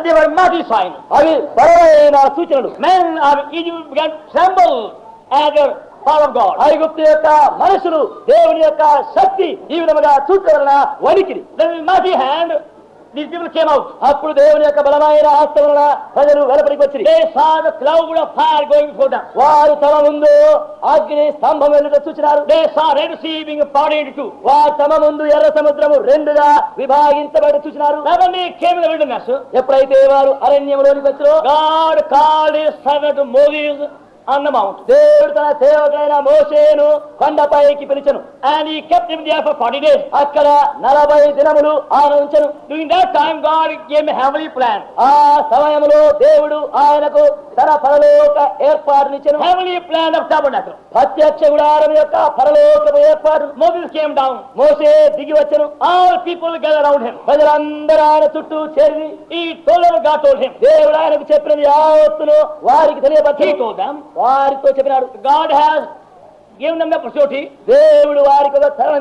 but they were mighty signs. అవి బలమైన సూచనలు Men of Egypt began to tremble at the power of God. ఐగుప్తు యొక్క మనుషులు దేవుని యొక్క శక్తి ఈ విధముగా చూచడం వలన వణికిరి Then with mighty hand, అప్పుడు దేవుని యొక్క బలమైన ఆస్త వలన ప్రజలు వెలపడికి వచ్చి క్లౌడ్ ఆఫ్ ఫైర్ గోయింగ్ వారు తమ ముందు అగ్ని స్తంభం ఎందుకు చూచినారు. రిసీవింగ్ పాయింట్ టు వారు తమ ముందు ఎర్ర సముద్రము రెండుగా విభాగించబడి చూచినారు. ఎప్పుడైతే వారు అరణ్యంలోని వచ్చారో గాడ్ కాల్ సగటు మోవీస్ అన్నమాము దేవుడు తన సేవకైన మోసేను కొండపైకి పిలిచను. And kept in there forty days అక్కడ నలభై దినములు ఆనందించను during time God gave heavenly plan ఆ సమయంలో దేవుడు ఆయనకు తన పరలోక ఏర్పాటు ఇచ్చను హెవలీ ప్లాన్ ఆఫ్ టాబర్నాకల్ ప్రత్యక్ష గుడారం యొక్క పరలోక ఏర్పాటు. మోసెస్ కేమ్ డౌన్ మోసే దిగి వచ్చను. All people gather around him ప్రజలందరూ ఆయన చుట్టూ చేరి ఈ టోలర్గా టోల్ హిమ్ దేవుడు ఆయనకు చెప్పినది ఆ వస్తును వారికి తెలియపట్టి టోల్ వారితో చెప్పినాడు గాడ్ హ్యాస్ గేమ్ నమ్మే ప్రతి దేవుడు వారికి ఒక స్థలం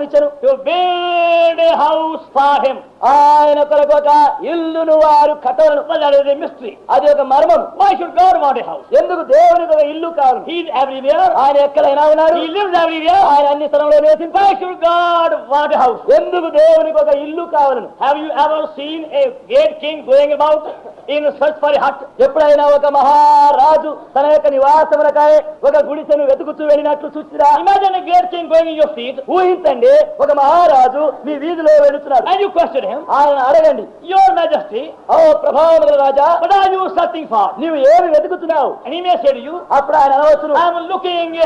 హౌస్ ఫార్ హెమ్ ఆయన తర్వాత ఇల్లు ఇల్లును వారు కట్టవలను మిస్త్రీ అది ఒక మర్మం. వై షుడ్ గవర్ మాడ్ హౌస్ ఎందుకు దేవుని ఒక ఇల్లు కాదు హీ ఆయన ఎక్కడైనా ఉన్నారు? ఇల్లు ఆయన అన్ని స్థలంలో నివసించి వై షుడ్ హౌస్ ఎందుకు దేవుని ఒక ఇల్లు కావాలను? Have you ever seen a great king going about in search for hut ఎప్పుడైనా ఒక మహారాజు తన యొక్క నివాసం ఒక గుడిసెను వెతుకుతూ వెళ్ళినట్లు చూస్తున్నా imagine great king going your seat ఊహించండి ఒక మహారాజు మీ వీధిలో వెళుతున్నారు క్వశ్చన్ యువర్ మెజెస్టీ ఓ ప్రభావం రాజా బట్ ఐ నీవు ఏమి వెతుకుతున్నావు? అని మెసేజ్ యు అప్పుడు ఆయన అనవచ్చు ఐ యామ్ లుకింగ్ ఎ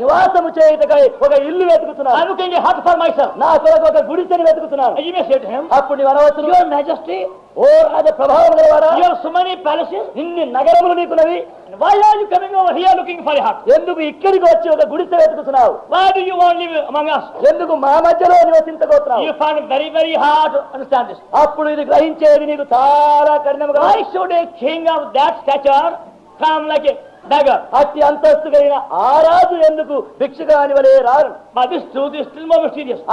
నివాసము చేయటకై ఒక ఇల్లు వెతుకుతున్నాను. నా కొరకు ఒక గుడిసెని వెతుకుతున్నాను. ఐ మెసేజ్ టు హిమ్ ఓ రాజ ప్రభావం గల వాడా సుమని ప్యాలెస్ ఇన్ని నగరములు నీకున్నవి. Why are looking for hut ఎందుకు ఇక్కడికి వచ్చి ఒక గుడిసె వెతుకుతున్నావు? Why do you want live among us ఎందుకు మా మధ్యలో నివసించబోతున్నావు? find it very, very hard to understand this. అప్పుడు ఇది గ్రహించేది నీకు చాలా కఠినముగా Why should a king of that stature come like a Nagar అతి అంతస్తు కలిగిన ఆరాజు ఎందుకు భిక్షగా అని వలే రారు? మది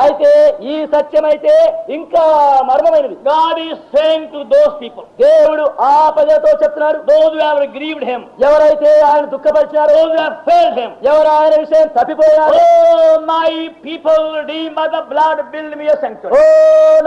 అయితే ఈ సత్యమైతే ఇంకా మర్మమైనది. గాడ్ ఈ టు దోస్ పీపుల్. దేవుడు ఆ ప్రజలతో చెప్తున్నారు దోస్ గ్రీవ్డ్ హెమ్ ఎవరైతే ఆయన దుఃఖపరిచినారో హెమ్ ఎవరు ఆయన విషయం తప్పిపోయారు మై పీపుల్ డి మద బ్లడ్ బిల్డ్ మీ సెంక్చర్ ఓ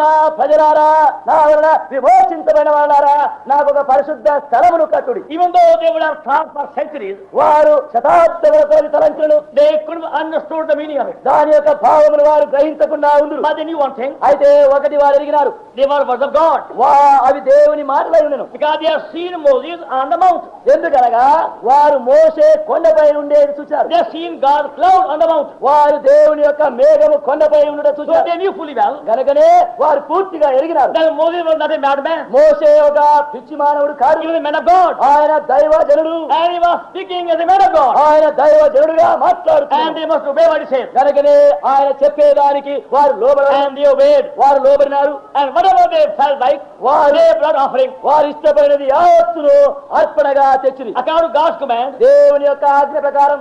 నా ప్రజలారా నా వలన విమోచించబడిన వాళ్ళారా నాకు ఒక పరిశుద్ధ స్థలమును కట్టుడి. ఇవందో దేవుడు ఆర్ ట్రాన్స్ఫర్ సెంక్చర్ centuries, వారు శతాబ్దములతో తలంచులను they couldn't understood the meaning of it. దాని యొక్క భావమును వారు గ్రహించకుండా ఉందరు But they knew one thing, అయితే ఒకటి వారు ఎరిగినారు they were words of God. వా అవి దేవుని మాటలై ఉండను Because they have seen Moses on the mount. ఎందుకనగా వారు మోసే కొండపై ఉండేది చూచారు They have seen God's cloud on the mount. వారు దేవుని యొక్క మేఘము కొండపై ఉండడం So చూచారు they knew fully well కనుకనే వారు పూర్తిగా ఎరిగినారు that Moses was not a madman. మోసే ఒక పిచ్చి మానవుడు కాదు He was a man of God. ఆయన దైవ జనుడు And he was speaking as a man of God. ఆయన దైవ జనుడుగా And they must obey what he says. కనుకనే ఆయన చెప్పేదానికి వారు లోబడారు And they obeyed. వారు లోబడినారు And whatever they felt like, వారు they blood offering. వారు ఇష్టపడినది యావత్తును అర్పణగా తెచ్చిరి According to God's command, దేవుని యొక్క ఆజ్ఞ ప్రకారం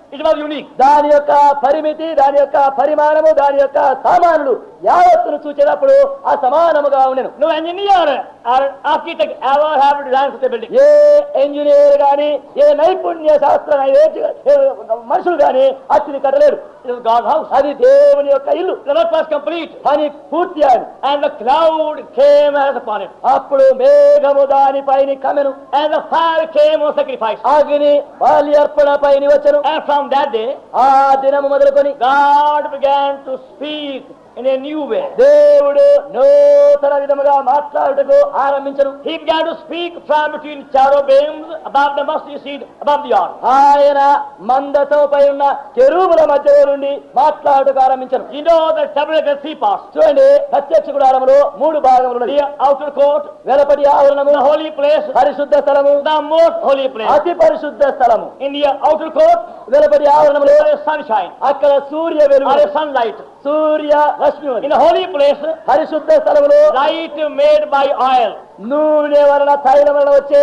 it was unique. దాని యొక్క పరిమితి దాని యొక్క పరిమాణము దాని యొక్క సామానులు యావత్తును చూచేటప్పుడు ఉండెను No engineer or architect ever have designed such a building. ఏ ఇంజనీర్ గాని ఏ నైపుణ్య శాస్త్ర మనుషులు గాని అతిని కట్టలేరు It was God's house. అది దేవుని యొక్క ఇల్లు The work was complete. పని పూర్తి అయింది And the cloud came as upon it. అప్పుడు మేఘము దానిపైని కమెను And the fire came on sacrifice. అగ్ని బలి అర్పణ పైని వచ్చను And from that day, ఆ దినము మొదలుకొని God began to speak అనే నీవువే oh. దేవుడు నూతన విధముగా మాట్లాడుటకు ఆరంభించను. He began to speak from ఆయన మందతో పై ఉన్న చెరువుల మధ్య నుండి మాట్లాడుటకు ఆరంభించను. యు పాస్ చూడండి ప్రత్యక్ష గుడారములో మూడు భాగములు ఉన్నాయి. అవుటర్ కోర్ట్ ఆవరణము హోలీ ప్లేస్ పరిశుద్ధ స్థలము ద హోలీ ప్లేస్ అతి పరిశుద్ధ స్థలము. ఇండియా అవుటర్ కోర్ట్ వెలపడి ఆవరణములో సన్ అక్కడ సూర్య వెలుగు. Sunlight Surya Rashmi. In a holy place, Harishudha Salavalo, light made by oil. నూనె వలన తైల వలన వచ్చే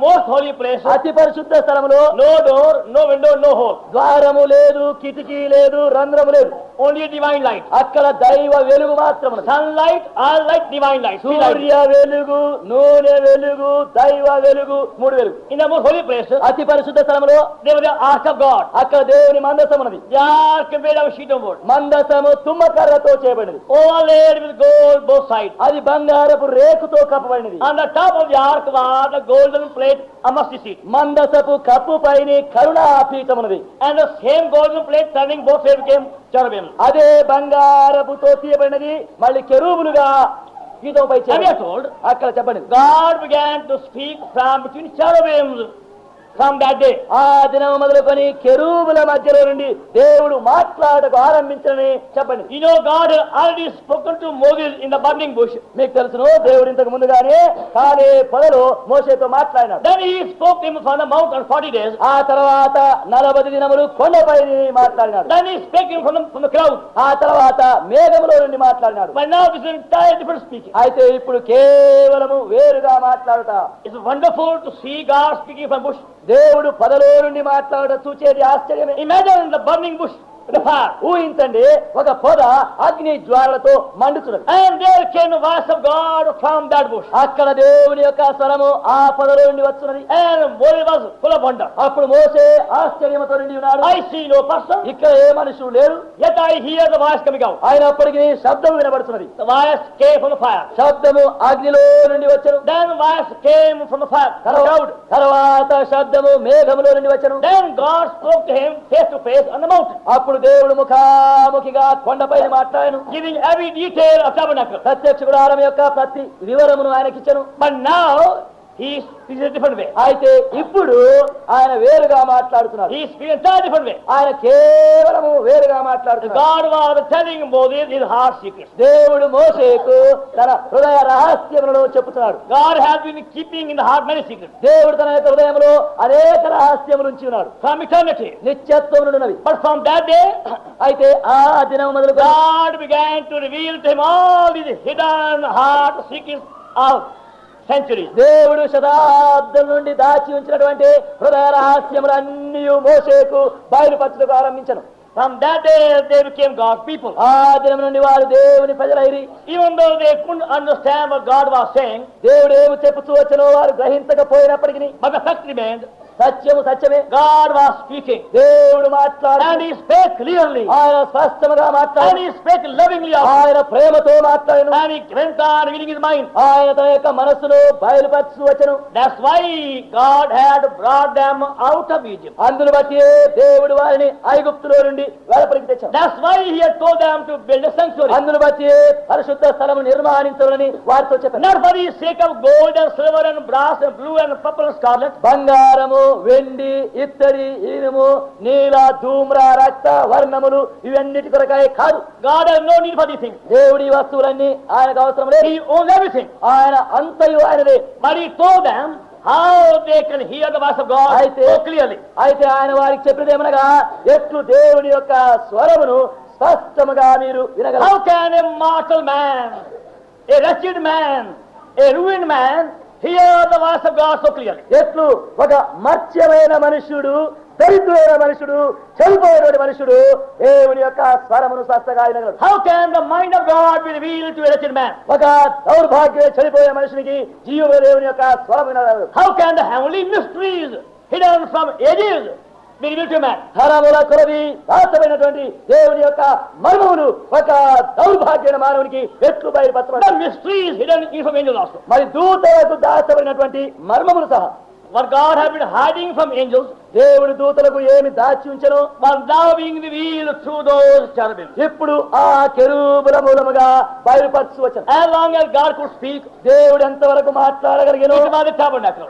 మోస్ట్ హోలీ ప్లేస్ అతి పరిశుద్ధ స్థలములో no door no window no hole ద్వారము లేదు కిటికీ లేదు రంధ్రము లేదు. ఓన్లీ డివైన్ లైట్ అక్కడ దైవ వెలుగు మాత్రం sunlight all light divine light సూర్య వెలుగు నూనె వెలుగు దైవ వెలుగు మూడు వెలుగు. ఇన్ మోస్ట్ హోలీ ప్లేస్ అతి పరిశుద్ధ స్థలంలో ఆర్క్ ఆఫ్ గాడ్ అక్కడ దేవుని మందసం ఉన్నది ark made of sheet board మందసము తుమ్మకర్రతో చేయబడింది అది బంగారపు రేకుతో కప్పబడి మందసపు కప్పు పైన కరుణాపీతమునది and same golden plate turning both same game cherubim అదే బంగారపుతో తీయబడినది మళ్ళీ కెరూబులుగా చెప్పండి అక్కడ చెప్పండి. God began to speak from between cherubims from that day. ఆ దినం మొదలుకొని కెరూబుల మధ్యలో నుండి దేవుడు మాట్లాడకు ఆరంభించాలని చెప్పండి. You know God already spoken to మోగిల్ in the burning bush మీకు తెలుసును దేవుడు ఇంతకు ముందుగానే కానీ పొదలు మోసేతో మాట్లాడినారు దెన్ స్పోక్ ఫార్టీ డేస్ ఆ తర్వాత నలభై దినములు కొండపై మాట్లాడినారు దెన్ హీ ఆ తర్వాత మేఘములో నుండి మాట్లాడినారు బట్ నౌ దిస్ ఇన్ అయితే ఇప్పుడు కేవలము వేరుగా మాట్లాడుతా. It's wonderful to see God speaking from bush దేవుడు పదలో నుండి మాట్లాడ చూచేది ఆశ్చర్యమే. ఇమాజిన్ ద బర్నింగ్ బుష్ ఊహించండి ఒక పొద అగ్ని జ్వాలతో మండుతున్నది. అక్కడ దేవుని యొక్క స్వరము ఆ పొదలో నుండి వస్తున్నది. కులబండ అప్పుడు మోసే ఆశ్చర్యమతో నుండి ఉన్నాడు. ఐ సీ నో పర్సన్ ఇక్కడ ఏ మనుషులు లేరు అయినప్పటికీ శబ్దం వినబడుతున్నది. వాయస్ కేఫ్ ఫైర్ శబ్దము అగ్నిలో నుండి వచ్చారు then voice came from fire తర్వాత శబ్దము మేఘములో నుండి వచ్చారు then God spoke to face to face on దేవుడు ముఖాముఖిగా కొండపైన మాట్లాడను detail of tabernacle. ప్రత్యక్ష గుడారం యొక్క ప్రతి వివరమును ఆయనకిచ్చను But now అయితే ఇప్పుడు ఆయన వేరుగా మాట్లాడుతున్నారు ఆయన కేవలము వేరుగా మాట్లాడుతున్నారు దేవుడు మోసేకు తన హృదయ రహస్యములను చెప్తున్నాడు God has been keeping in heart many secret దేవుడు తన యొక్క హృదయంలో అనేక రహస్యము నుంచి ఉన్నాడు. నిత్యత్వం నుండి బట్ అయితే ఆ దినం మొదలు God began to to him all this heart secret of centuries. దేవుడు శతాబ్దం నుండి దాచి ఉంచినటువంటి హృదయ రహస్యములన్నీ మోసేకు బయలుపరచుటకు ఆరంభించను From that day, they became God's people. ఆ దినం నుండి వారు దేవుని ప్రజలైరి Even though they couldn't understand what God was saying, దేవుడు ఏమి చెప్పుతూ వచ్చనో వారు గ్రహించకపోయినప్పటికీ but the fact remained, సత్యము సత్యమే. గాడ్ వాస్ స్పీకింగ్ దేవుడు మాట్లాడాడు స్పేక్ క్లియర్లీ ఆయన స్పష్టంగా మాట్లాడాడు స్పేక్ లవింగ్లీ ఆయన ప్రేమతో మాట్లాడాడు మైండ్ ఆయన తన యొక్క మనసును బయలుపరచు వచ్చను. That's why God had brought them out of Egypt అందును బట్టి దేవుడు వారిని ఐగుప్తులో నుండి వెలపరికి తెచ్చాడు. That's why he had them to build a sanctuary బట్టి పరిశుద్ధ స్థలము నిర్మాణించాలని వారితో చెప్పాడు. Not for sake of gold and silver and brass and blue and purple scarlet బంగారము వెండి ఇత్తడి ఇనుము నీల ధూమ్ర రక్త వర్ణములు ఇవన్నిటి కొరకాయ కాదు. దేవుడి వస్తువులన్నీ ఆయనకు అవసరం లేదు. ఆయన అంతయు ఆయనదే. మరి అయితే ఆయన వారికి చెప్పినది ఏమనగా ఎట్లు దేవుడి యొక్క స్వరమును స్పష్టముగా మీరు వినగలరు. Mortal man a wretched man a ruin man ఎట్లు? ఒక మత్స్యమైన మనుషుడు దరిద్రమైన మనుషుడు చనిపోయిన మనుషుడు దేవుని యొక్క స్వరమును ఒక దౌర్భాగ్య చనిపోయిన మనిషికి జీవ దేవుని యొక్క స్వరమైన how can these hidden from ages మీరు వింటున్న దేవుని యొక్క మర్మములు ఒక దౌర్భాగ్యమైన మానవునికి ఎట్లు బయలుపరచబడతాం మరి దూతలకు దాస్తమైనటువంటి మర్మములు సహా. Were God have hiding from angels దేవుడి దూతలకు ఏమి దాచి ఉంచను? ఇప్పుడు ఆ కెరూబుల మూలముగా బయలుపరచు వచ్చాను స్పీక్ దేవుడు ఎంత వరకు మాట్లాడగలిగారు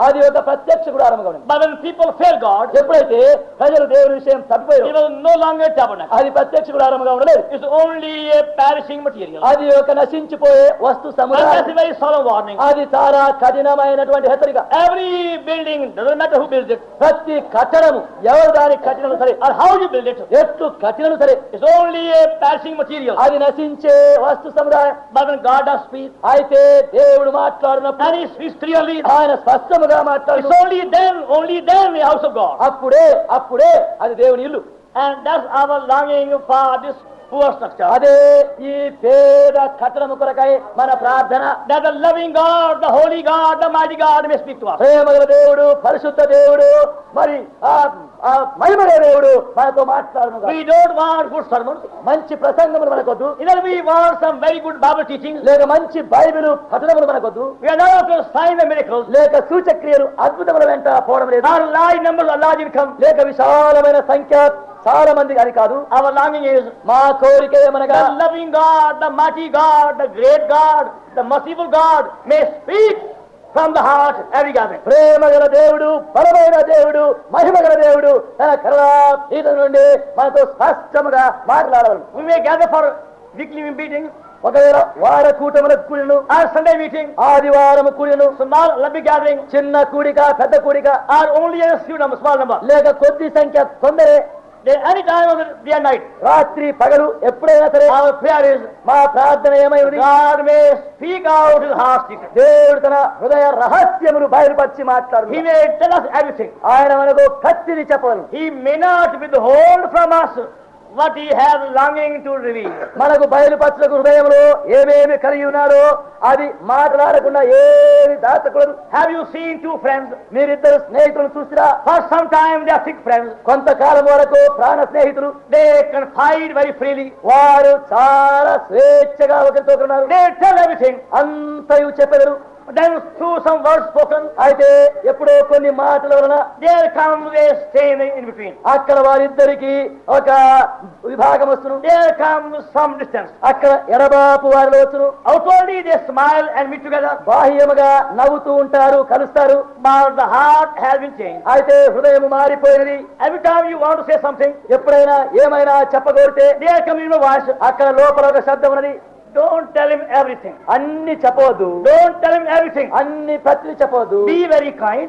అది ఒక ప్రత్యక్ష కూడా ఆరంభం పీపుల్ ఫేర్ గాడ్ ఎప్పుడైతే ప్రజలు దేవుడి విషయం తప్పిపోయారు నో లాంగర్ అది ప్రత్యక్ష కూడా ఆరంభంగా ఉండలేదు. ఓన్లీ ఏ పారిషింగ్ మెటీరియల్ అది ఒక నశించిపోయే వస్తు సముదాయం. వార్నింగ్ అది చాలా కఠినమైనటువంటి హెచ్చరిక. ఎవ్రీ బిల్డింగ్ ప్రతి కట్ట కట్టడము ఎవరు దాని కట్టినను సరే or how you build it, ఎట్లు కట్టినను సరే it's only a perishing material. అది నశించే వస్తు సముదాయం when God does speak, అయితే దేవుడు మాట్లాడినప్పుడు speaks clearly, ఆయన స్పష్టముగా మాట్లాడు only then, only then the house of God. అప్పుడే అప్పుడే అది దేవుని ఇల్లు And that's our longing for this అదే ఈ పేద కట్టడం కొరకై మన ప్రార్థన. లవింగ్ గాడ్ ద దేవుడు పరిశుద్ధ దేవుడు మరి మహిమలే దేవుడు మనతో మాట్లాడు మంచి ప్రసంగములు మనకొద్దు. ఇదే we want some very good Bible teaching లేక మంచి బైబిల్ కథనములు మనకొద్దు. వి ఆర్ సైన్ అండ్ లేక సూచక్రియలు అద్భుతముల వెంట పోవడం లేదు. ఆర్ లైన్ లేక విశాలమైన సంఖ్య చాలా మంది కాదు. అవర్ లాంగింగ్ మా కోరిక ప్రేమ ఏమనగా దేవుడు బలమైన దేవుడు మహిమగల దేవుడు తన కరీత నుండి మనతో స్పష్టముగా మాట్లాడవాలి వీక్లీ మీటింగ్ ఒకవేళ వార కూటముల కూడిను ఆ సండే మీటింగ్ ఆదివారం కూడిను స్మాల్ లబ్బి గ్యాదరింగ్ చిన్న కూడిక పెద్ద కూడిక ఆర్ ఓన్లీ స్మాల్ నంబర్ లేక కొద్ది సంఖ్య కొందరే రాత్రి పగలు ఎప్పుడైనా సరే మా ప్రార్థన దేవుడు తన హృదయ రహస్యములు బయలుపరిచి మాట్లాడు ఆయన మనకు కత్తిని చెప్పవలను he may not withhold from us what he has longing to release మనకు బయలుపరచకు హృదయంలో ఏమేమి కలిగి ఉన్నారో అది మాట్లాడకుండా ఏది దాచకూడదు. Have you seen two friends మీరిద్దరు స్నేహితులను చూసిరా? First some time they thick friends కొంతకాలం వరకు ప్రాణ స్నేహితులు. దే కన్ ఫైట్ వెరీ ఫ్రీలీ వారు చాలా స్వేచ్ఛగా ఒకరితో ఉన్నారు. దే టెల్ ఎవ్రీథింగ్ అంతయు చెప్పగలరు. Then through some words spoken, అయితే ఎప్పుడో కొన్ని మాటల వలన there comes a stain in between. అక్కడ వారిద్దరికి ఒక విభాగం వస్తును There comes some distance. అక్కడ ఎడబాపు వారిలో వచ్చును Outwardly they smile and meet together, బాహ్యముగా నవ్వుతూ ఉంటారు కలుస్తారు but the heart has been changed. అయితే హృదయం మారిపోయినది Every time you want to say something, ఎప్పుడైనా ఏమైనా చెప్పగోరితే there comes in a voice. అక్కడ లోపల ఒక శబ్దం ఉన్నది Don't tell him everything. అన్ని చెప్పవద్దు Don't tell him everything. అన్ని ప్రతి చెప్పవద్దు Be very kind.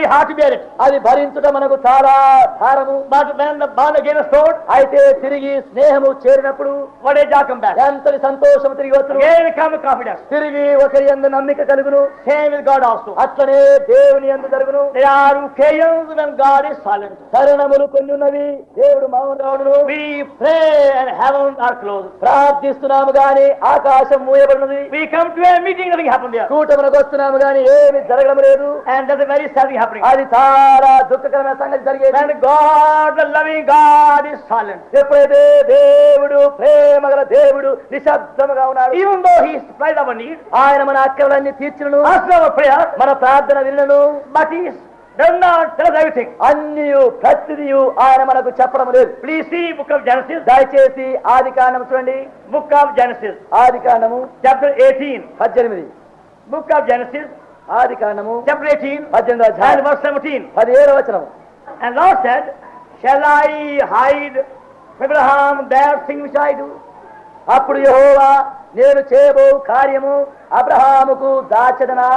My heart bear అది భరించుట మనకు చాలా భారము. But man the ball against అయితే తిరిగి స్నేహము చేరినప్పుడు వడే జాకం బ్యాక్. ఎంతటి సంతోషం తిరిగి వచ్చు ఏది కమ్ కాఫిడెన్స్ తిరిగి ఒకరి యందు నమ్మిక కలుగును. సేమ్ విత్ గాడ్ ఆల్సో అట్లనే దేవుని యందు జరుగును. They are cases when God is silent శరణములు కొన్ని ఉన్నవి దేవుడు మామూలు we pray and heaven are close ప్రార్థిస్తున్నాము గాని ఆకాశం మూయబడినది. We come to a meeting nothing happen there కూటమునకు వస్తున్నాము గాని ఏమీ జరగడం లేదు. And that is very sad happen suffering. అది చాలా దుఃఖకరమైన సంగతి జరిగేది. ఎప్పుడైతే దేవుడు ప్రేమగల దేవుడు నిశ్శబ్దముగా ఉన్నాడు. ఆయన మన అక్కర్లన్నీ తీర్చును. మన ప్రార్థన వినును. But he ఆయన మనకు చెప్పడం లేదు please see book of Genesis దయచేసి ఆది కాండం చూడండి బుక్ ఆఫ్ జనసిస్ ఆది కాండము చాప్టర్ ఎయిటీన్ పద్దెనిమిది బుక్ ఆఫ్ జనసిస్ ఆది కాండము chapter 18, పద్దెనిమిది and అధ్యాయం verse 17. పదిహేడు వచనము And Lord said, Shall I hide from Abraham that thing which I do? అప్పుడు యహోవా నేను చేయబో కార్యము అబ్రహాముకు దాచదనా?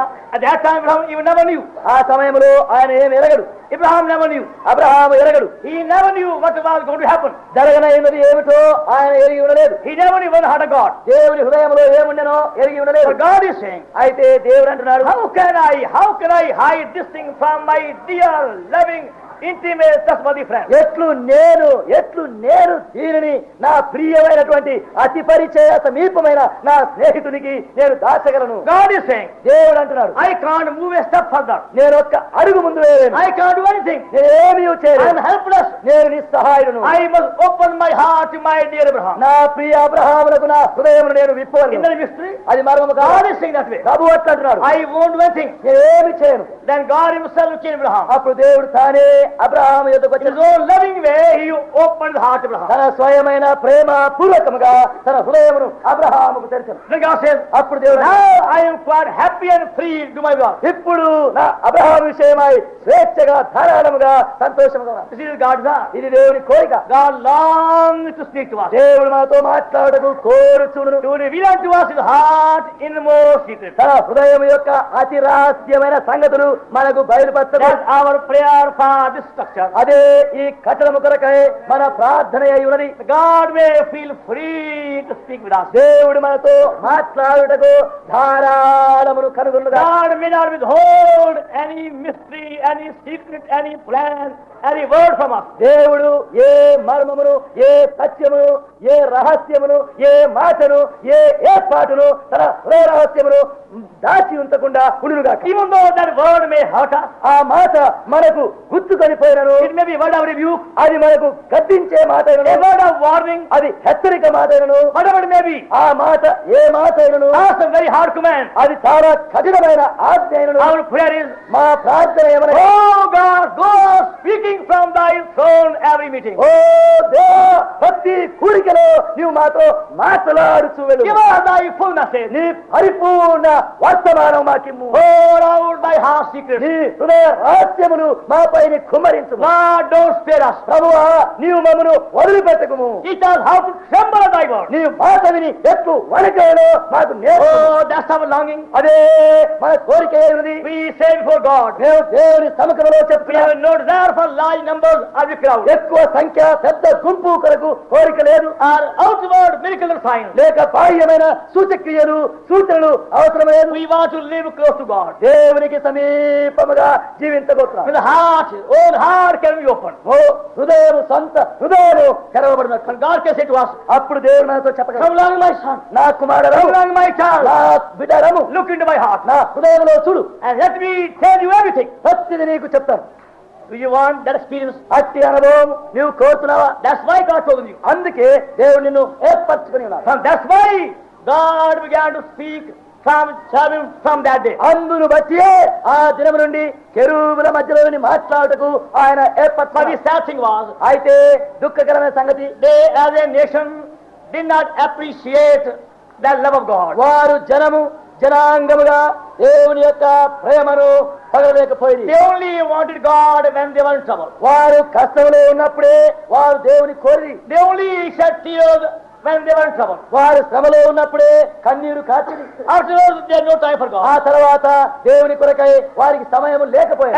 ఆ సమయంలో ఆయన ఏమి ఎరగడు. ఇబ్రహాం నవన్యూ అబ్రహాం ఎరగడు. ఈ నవన్యూ జరగన ఏమిది ఏమిటో ఆయన ఎరిగి ఉండలేదు. ఈ నవని వన్ హాట్ గాడ్ దేవుని హృదయంలో ఏముండెనో ఎరిగి ఉండలేదు. గాడ్ ఇస్ సేయింగ్ అయితే దేవుడు అంటున్నాడు how can I how can I hide this thing from my dear loving ఎట్లు నేను ఎట్లు నేను దీనిని నా ప్రియమైనటువంటి అతి పరిచయ సమీపమైన నా స్నేహితునికి నేను దాచగలను. దేవుడు అంటున్నాడు. I can't move step further నేను ఒక్క అడుగు ముందు వేయలేను. ఐ కాంట్ డు ఎనీథింగ్ ఏమీ చేయలేను. ఐ యామ్ హెల్ప్లెస్ నేను నిస్సహాయుడను. I must open my heart my dear Abraham నా ప్రియ అబ్రహాములకు నా హృదయమును నేను విప్పవను ఇందని అది మరొక God sing saying that way ప్రభు అంటున్నాడు. ఐ వోంట్ ఎనీథింగ్ నేను ఏమీ చేయను. దెన్ గాడ్ హిమ్సెల్ఫ్ అప్పుడు దేవుడు తానే అబ్రహాం ఎదుకు తన స్వయమైన ప్రేమ పూర్వకముగా తన హృదయమును అబ్రహాముకు తెరిచాను అప్పుడు దేవుడు I'm quite happy and free my ఇప్పుడు నా అబ్రహాం విషయమై స్వేచ్ఛగా ధారాళముగా సంతోషముగా ఇది దేవుని కోరిక. దేవుడు మాతో మాట్లాడదు కోరుచును దేవుని విలాంటి వాసు హార్ట్ ఇన్ మోర్ సీక్రెట్ తన హృదయం యొక్క అతి రహస్యమైన సంగతులు మనకు బయలుపరచారు ఆవర్ ప్రేయర్ ఫర్ ది అదే ఈ కట్టడ కొరకే మన ప్రార్థన అయి ఉన్నది God may feel free to speak with us దేవుడు మనతో మాట్లాడుటకు ధారాళమును కనుగొను God may not withhold any mystery any secret any plan any word from us దేవుడు ఏ మర్మమును ఏ సత్యమును ఏ రహస్యమును ఏ మాటను ఏ ఏ ఏర్పాటును తన ఏ రహస్యమును దాచి ఉంచకుండా ఉండుగా ఏముందో దట్ వర్డ్ మే హర్ట్ ఆ మాట మనకు గుర్తుకు చనిపోయినను it may be word of అది మనకు కద్దించే మాట వార్నింగ్ అది హెచ్చరిక మాట మేబీ ఆ మాట ఏ మాట అయినను. దట్స్ వెరీ హార్డ్ కమాండ్ అది చాలా కఠినమైన ఆజ్ఞ అయినను. From thy throne every meeting ప్రతి కూడికలో నీవు మాతో మాట్లాడుచువెను గివ్ ఫుల్ మెసేజ్ నీ పరిపూర్ణ వర్తమానం మాకిమ్ము. Oh round my heart secret నీ హృదయ రహస్యమును కుమరించు నా డోంట్ స్పేర్ అస్ ప్రభువ నీవు మమ్మను వదిలిపెట్టకుము. It all how to tremble by God నీ అదే మన కోరిక ఏంది వి సే ఫర్ గాడ్ నేను దేవుని సమక్షంలో చెప్పి ఎక్కువ సంఖ్య పెద్ద గుంపు కొరకు కోరిక లేదు. Are out word miracle sign లేక బాహ్యమైన సూచక్రియలు సూచనలు అవసరమైన వి వాంట్ టు లివ్ సమీపముగా జీవించబోతున్నాం. With heart oh own heart can be opened. ఓ హృదయం సొంత can say to us, అప్పుడు దేవుడు మనతో చెప్పగలరు Come along, my son. నా కుమారుడు along, my child. నా బిడ్డరము into my heart. నా హృదయంలో చూడు And let me tell you everything. ప్రతిది నీకు చెప్తాను Do you want that experience? అట్టి అనుభవం నీవు కోరుతున్నావా That's why God told you. అందుకే దేవుడు నిన్ను ఏర్పరచుకుని ఉన్నాడు From that's why God began to అందును బట్టి ఆ దినం నుండి కెరూబుల మధ్యలో మాట్లాడటకు ఆయన అయితే దుఃఖకరమైన సంగతి వారు జనము జనాంగముగా దేవుని యొక్క ప్రేమను పగలలేకపోయింది వారు కష్టంలో ఉన్నప్పుడే వారు దేవుని కోరి దేవుని వారి శ్రమలో ఉన్నప్పుడే కన్నీరు కాచి ఆ తర్వాత దేవుని కొరకై వారికి సమయం లేకపోయాడు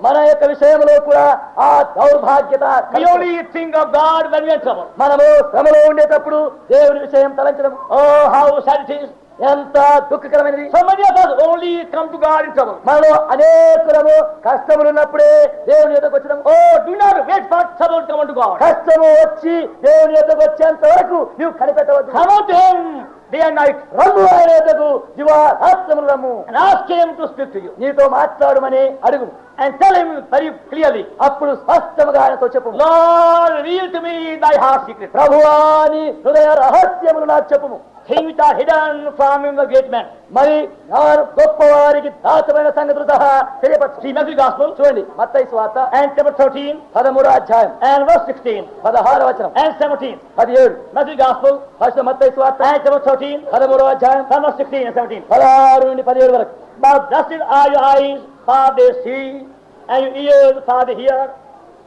మన యొక్క విషయంలో కూడా ఆ దౌర్భాగ్యత మనము శ్రమలో ఉండేటప్పుడు దేవుని విషయం తలంచడం ఓ హౌ సారీ ఎంత దుఃఖకరమైనది only come to God in trouble. మనలో అనేకులము కష్టములున్నప్పుడే దేవుని యొక్కకు వచ్చినాం Oh, do not wait for trouble to come unto God. కష్టము వచ్చి దేవుని యొక్కకు వచ్చేంత వరకు నీవు కనిపెట్టవద్దు Him day and night రమ్ము ఆయన యొక్కకు దివారాత్రములు రమ్ము Him to speak to you నీతో మాట్లాడమని అడుగు and tell Him very clearly, అప్పుడు స్పష్టముగా ఆయనతో చెప్పు Lord, reveal to me thy heart secret. ప్రభువా నీ హృదయ రహస్యములు నాకు చెప్పుము Things are hidden from him, the great man. మరి ನಾನು గొప్పవారికి దాతమైన సంగతులు సహా తెలియపరచు Matthew Gospel చూడండి మత్తయి స్వార్త and chapter 13 పదమూడో అధ్యాయం and verse 16 పదహార వచనం and 17. పదిహేడు Matthew Gospel ఫస్ట్ మత్తయి స్వార్త and chapter 13 పదమూడో అధ్యాయం from verse 16 and 17. పదహారు నుండి పదిహేడు వరకు But blessed are your eyes, for they see, and your ears, for they hear.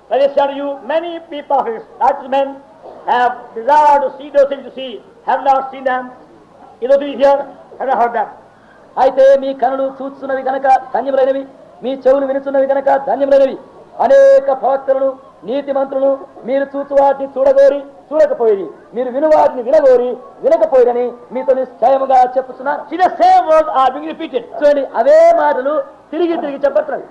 Let it shall you, many people of his righteous men have desired to see those things you see, have not seen them. you know, you hear, have not heard them. అయితే మీ కనులు చూస్తున్నవి కనుక ధన్యములైనవి మీ చెవులు వినుచున్నవి కనుక ధన్యములైనవి అనేక ప్రవక్తలను నీతి మంత్రులను మీరు చూచు వాటిని చూడగోరి చూడకపోయి మీరు వినువారిని వినగోరి వినకపోయిరని మీతో నిశ్చయముగా చెప్తున్నారు అదే మాటలు తిరిగి తిరిగి చెప్పట్లేదు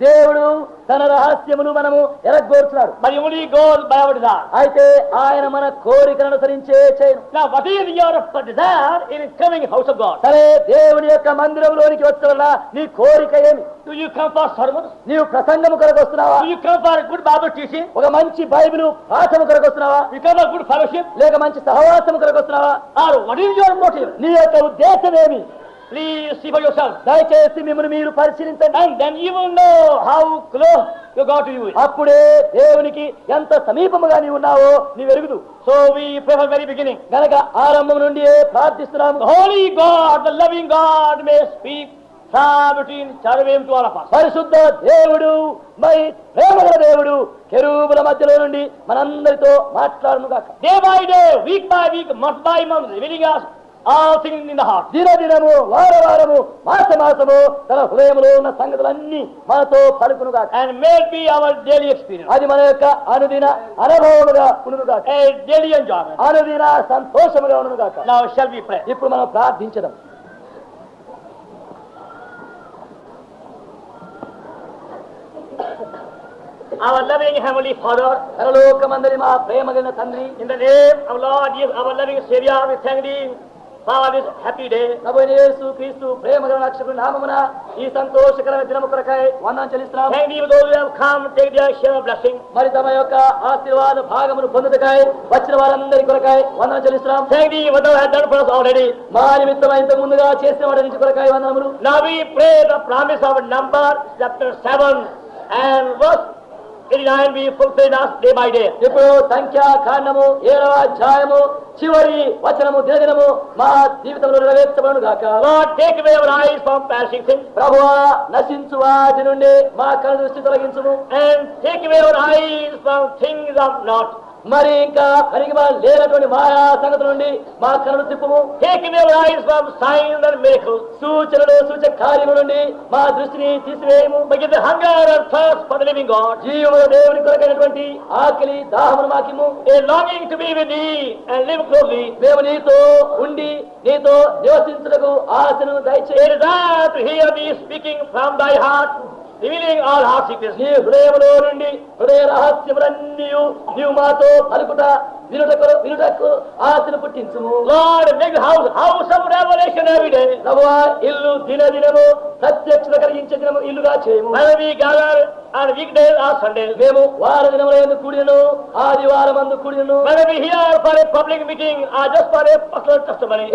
దేవుడు తన రహస్యమును మనము ఎరగోరుతున్నాడు మరి ఉడి గోల్ బయబడి అయితే ఆయన మన కోరికను అనుసరించే చేయను. హౌస్ సరే దేవుని యొక్క మందిరంలోనికి వచ్చిన నీ కోరిక ఏమి? నీవు ప్రసంగము కొరకు వస్తున్నావు? ఒక మంచి బైబిల్ good fellowship? లేక మంచి సహవాసము కొరకు వస్తున్నావా Or what is your motive? నీ యొక్క ఉద్దేశం ఏమి Please see for yourself. దయచేసి మిమ్మల్ని మీరు పరిశీలించండి close you got to you. అప్పుడే దేవునికి ఎంత సమీపముగా నీవు ఉన్నావో నీవు ఎరుగుదు So we pray from the very beginning. గనక ఆరంభం నుండి ప్రార్థిస్తున్నాము The Holy God, the loving God may పరిశుద్ధ దేవుడు మై ప్రేమగల దేవుడు కెరూబుల మధ్యలో నుండి మనందరితో మాట్లాడను కాక day by day week by week month by month విడిగా దిన దినము వార వారము మాస మాసము తన హృదయంలో ఉన్న సంగతులన్నీ మనతో పలుకును అది మన యొక్క అనుదిన అనుభవముగా ఉండుగా అనుదిన సంతోషముగా ఉండుగా ఇప్పుడు మనం ప్రార్థించడం. Our loving Heavenly Father, పరలోకమందరి మా ప్రేమగలిగిన తండ్రి in the name of Lord Jesus, our loving Savior, we thank Thee for this happy day. ప్రభువైన యేసు క్రీస్తు ప్రేమగల రక్షకుడి నామమున ఈ సంతోషకరమైన దినము కొరకై వందనం చెల్లిస్తున్నాం Thank Thee those who have come, take their share of blessing. మరి తమ యొక్క ఆశీర్వాద భాగమును పొందుటకై వచ్చిన వారందరి కొరకై వందనం చెల్లిస్తున్నాం Thank Thee for thou hast done for us already. మా నిమిత్తం ఇంత ముందుగా చేసిన వాటి నుంచి కొరకై వందనములు Now we pray the promise of number chapter 7 and verse ఇప్పుడు సంఖ్యాకాండము ఏడవ అధ్యాయము చివరి వచనము దినదినము మా జీవితంలో నెరవేర్చబడును ప్రభు నశించు వాటి నుండి మా కళ్ళ దృష్టి తొలగించము. And take where eyes from things of not మరి ఇంకా అరిగిమా లేనటువంటి మాయా సంగతి నుండి మా కళ్ళు తిప్పము. సూచనలు సూచక కార్యము నుండి మా దృష్టిని తీసివేయము. జీవుల దేవుని కొరకైనటువంటి ఆకలి దాహము మాకిము a longing to be with and live closely మేము నీతో ఉండి నీతో నివసించడకు ఆశను దయచేయ hear me speaking from thy heart Thy heart, revealing all heart secrets. నీ హృదయములో నుండి హృదయ రహస్యములన్నీ నీవు మాతో పలుకుట ఆశను పుట్టించు దిన దినము ప్రత్యక్ష కలిగించే దినము ఇల్లుగా చేయము. ఆ వీక్ డే ఆ మేము వార దినముల ఆదివారం అందు కూడినను. మన we for public meeting or just for a personal testimony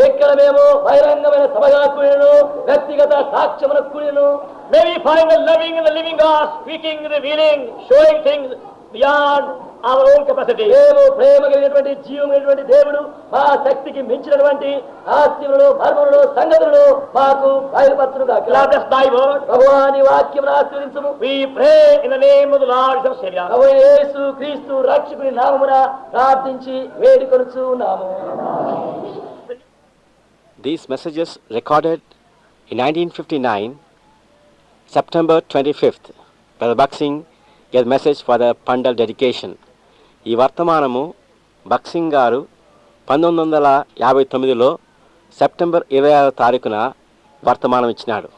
మేము బహిరంగమైన సభగా కూడినను వ్యక్తిగత సాక్ష్యమున కూడినను. May we find living in willing showing things beyond మేము ప్రేమ కలిగినటువంటి జీవమైనటువంటి దేవుడు మా శక్తికి మించినటువంటి ఆస్తిములను మర్మములను సంగతులను మాకు word. భగవాని వాక్యమును ఆశ్రయించము We pray in the name of the Lord and Savior. ప్రభు యేసు క్రీస్తు రక్షకుని నామమున ప్రార్థించి వేడుకొనుచు ఉన్నాము These messages recorded in 1959, September 25th, Brother Buxing gave message for the Pandal dedication. ఈ వర్తమానము బక్సింగ్ గారు పంతొమ్మిది వందల యాభై తొమ్మిదిలో సెప్టెంబర్ ఇరవై ఆరో తారీఖున వర్తమానం ఇచ్చినాడు